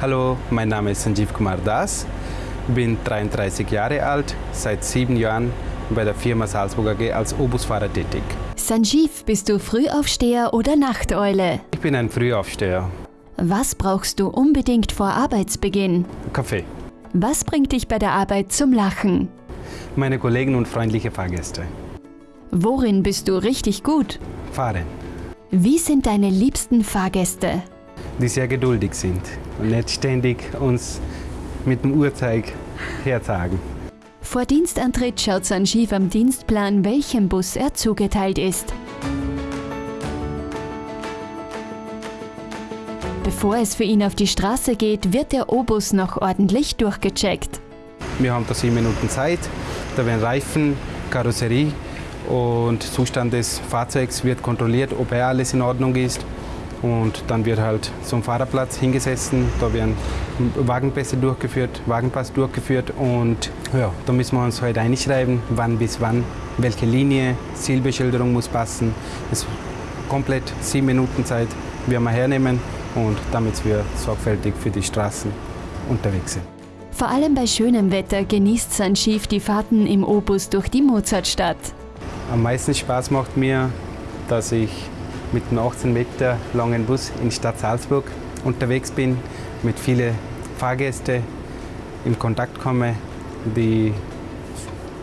Hallo, mein Name ist Sanjeev Kumar Das, bin 33 Jahre alt, seit sieben Jahren bei der Firma Salzburg AG als Obusfahrer tätig. Sanjeev, bist du Frühaufsteher oder Nachteule? Ich bin ein Frühaufsteher. Was brauchst du unbedingt vor Arbeitsbeginn? Kaffee. Was bringt dich bei der Arbeit zum Lachen? Meine Kollegen und freundliche Fahrgäste. Worin bist du richtig gut? Fahren, Wie sind deine liebsten Fahrgäste? Die sehr geduldig sind und nicht ständig uns mit dem Uhrzeig herzagen. Vor Dienstantritt schaut Sanjeev am Dienstplan, welchem Bus er zugeteilt ist. Bevor es für ihn auf die Straße geht, wird der O-Bus noch ordentlich durchgecheckt. Wir haben da sieben Minuten Zeit, da werden Reifen, Karosserie und Zustand des Fahrzeugs wird kontrolliert, ob er alles in Ordnung ist. Und dann wird halt zum Fahrerplatz hingesessen, da werden Wagenpässe durchgeführt, Wagenpass durchgeführt und ja, da müssen wir uns halt einschreiben, wann bis wann, welche Linie, Zielbeschilderung muss passen. Es ist komplett sieben Minuten Zeit, werden wir hernehmen und damit wir sorgfältig für die Straßen unterwegs sind. Vor allem bei schönem Wetter genießt Sanjeev die Fahrten im O-Bus durch die Mozartstadt. Am meisten Spaß macht mir, dass ich mit einem 18 Meter langen Bus in die Stadt Salzburg unterwegs bin, mit vielen Fahrgästen in Kontakt komme, die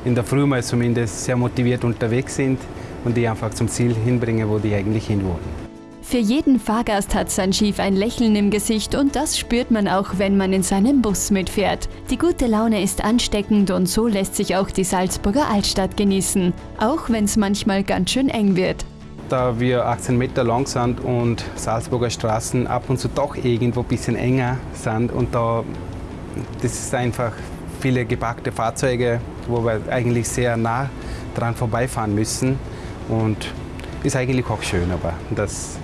in der Früh mal zumindest sehr motiviert unterwegs sind und die einfach zum Ziel hinbringen, wo die eigentlich hin wollen. Für jeden Fahrgast hat Sanjeev ein Lächeln im Gesicht und das spürt man auch, wenn man in seinem Bus mitfährt. Die gute Laune ist ansteckend und so lässt sich auch die Salzburger Altstadt genießen, auch wenn es manchmal ganz schön eng wird. Da wir 18 Meter lang sind und Salzburger Straßen ab und zu doch irgendwo ein bisschen enger sind und da das ist einfach viele gepackte Fahrzeuge, wo wir eigentlich sehr nah dran vorbeifahren müssen und ist eigentlich auch schön, aber dass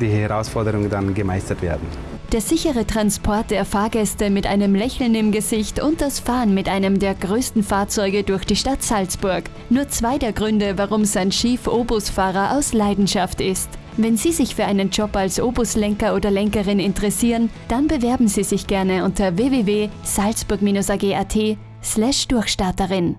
die Herausforderungen dann gemeistert werden. Der sichere Transport der Fahrgäste mit einem Lächeln im Gesicht und das Fahren mit einem der größten Fahrzeuge durch die Stadt Salzburg. Nur zwei der Gründe, warum Sanjeev O-Busfahrer aus Leidenschaft ist. Wenn Sie sich für einen Job als O-Buslenker oder Lenkerin interessieren, dann bewerben Sie sich gerne unter www.salzburg-ag.at slash Durchstarterin.